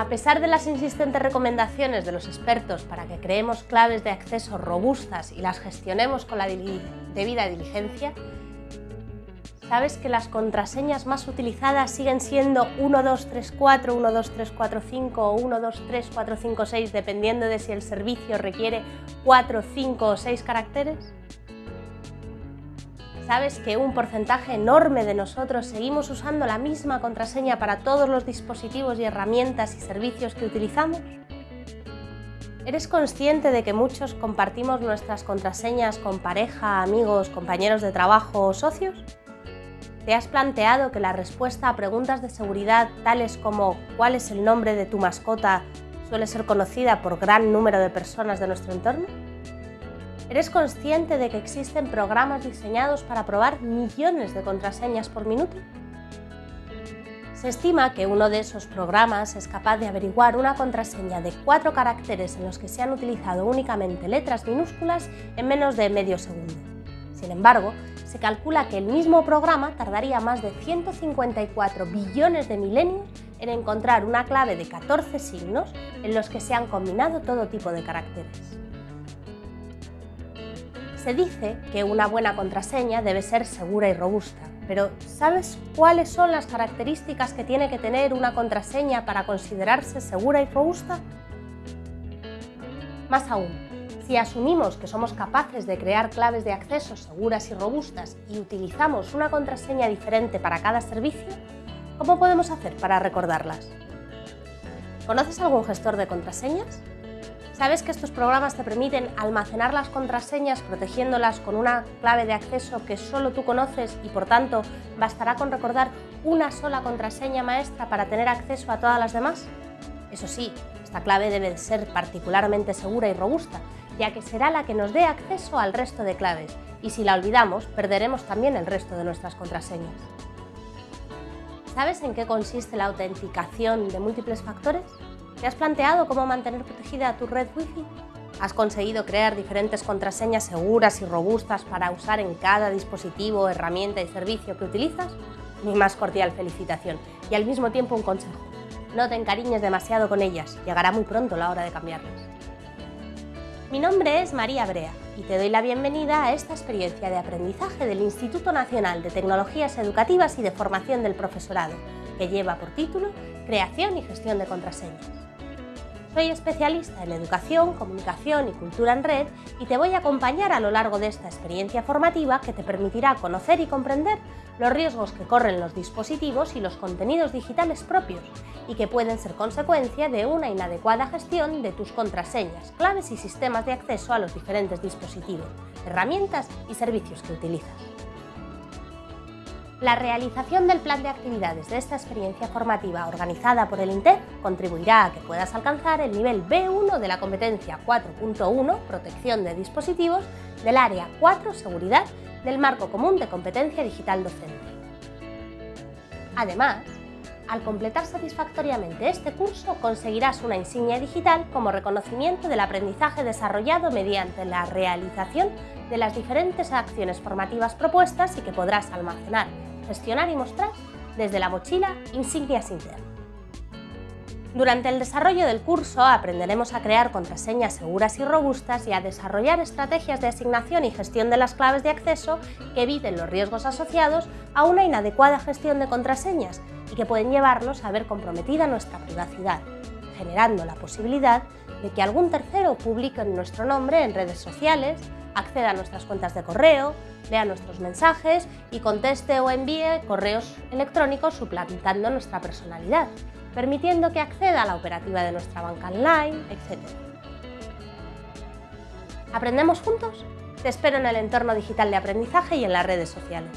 A pesar de las insistentes recomendaciones de los expertos para que creemos claves de acceso robustas y las gestionemos con la debida diligencia, ¿sabes que las contraseñas más utilizadas siguen siendo 1234, 12345 o 123456 dependiendo de si el servicio requiere 4, 5 o 6 caracteres? ¿Sabes que un porcentaje enorme de nosotros seguimos usando la misma contraseña para todos los dispositivos y herramientas y servicios que utilizamos? ¿Eres consciente de que muchos compartimos nuestras contraseñas con pareja, amigos, compañeros de trabajo o socios? ¿Te has planteado que la respuesta a preguntas de seguridad tales como ¿cuál es el nombre de tu mascota? suele ser conocida por gran número de personas de nuestro entorno? ¿Eres consciente de que existen programas diseñados para probar millones de contraseñas por minuto? Se estima que uno de esos programas es capaz de averiguar una contraseña de cuatro caracteres en los que se han utilizado únicamente letras minúsculas en menos de medio segundo. Sin embargo, se calcula que el mismo programa tardaría más de 154 billones de milenios en encontrar una clave de 14 signos en los que se han combinado todo tipo de caracteres. Se dice que una buena contraseña debe ser segura y robusta, pero ¿sabes cuáles son las características que tiene que tener una contraseña para considerarse segura y robusta? Más aún, si asumimos que somos capaces de crear claves de acceso seguras y robustas y utilizamos una contraseña diferente para cada servicio, ¿cómo podemos hacer para recordarlas? ¿Conoces algún gestor de contraseñas? ¿Sabes que estos programas te permiten almacenar las contraseñas protegiéndolas con una clave de acceso que solo tú conoces y por tanto bastará con recordar una sola contraseña maestra para tener acceso a todas las demás? Eso sí, esta clave debe ser particularmente segura y robusta, ya que será la que nos dé acceso al resto de claves y si la olvidamos perderemos también el resto de nuestras contraseñas. ¿Sabes en qué consiste la autenticación de múltiples factores? ¿Te has planteado cómo mantener protegida tu red Wi-Fi? ¿Has conseguido crear diferentes contraseñas seguras y robustas para usar en cada dispositivo, herramienta y servicio que utilizas? Mi más cordial felicitación y al mismo tiempo un consejo. No te encariñes demasiado con ellas, llegará muy pronto la hora de cambiarlas. Mi nombre es María Brea y te doy la bienvenida a esta experiencia de aprendizaje del Instituto Nacional de Tecnologías Educativas y de Formación del Profesorado, que lleva por título Creación y Gestión de Contraseñas. Soy especialista en educación, comunicación y cultura en red y te voy a acompañar a lo largo de esta experiencia formativa que te permitirá conocer y comprender los riesgos que corren los dispositivos y los contenidos digitales propios y que pueden ser consecuencia de una inadecuada gestión de tus contraseñas, claves y sistemas de acceso a los diferentes dispositivos, herramientas y servicios que utilizas. La realización del plan de actividades de esta experiencia formativa organizada por el INTEF contribuirá a que puedas alcanzar el nivel B1 de la competencia 4.1 Protección de dispositivos del área 4 Seguridad del Marco Común de Competencia Digital Docente. Además, al completar satisfactoriamente este curso conseguirás una insignia digital como reconocimiento del aprendizaje desarrollado mediante la realización de las diferentes acciones formativas propuestas y que podrás almacenar gestionar y mostrar desde la mochila Insignias Inter. Durante el desarrollo del curso aprenderemos a crear contraseñas seguras y robustas y a desarrollar estrategias de asignación y gestión de las claves de acceso que eviten los riesgos asociados a una inadecuada gestión de contraseñas y que pueden llevarnos a ver comprometida nuestra privacidad, generando la posibilidad de que algún tercero publique nuestro nombre en redes sociales, acceda a nuestras cuentas de correo, lea nuestros mensajes y conteste o envíe correos electrónicos suplantando nuestra personalidad, permitiendo que acceda a la operativa de nuestra banca online, etc. ¿Aprendemos juntos? Te espero en el entorno digital de aprendizaje y en las redes sociales.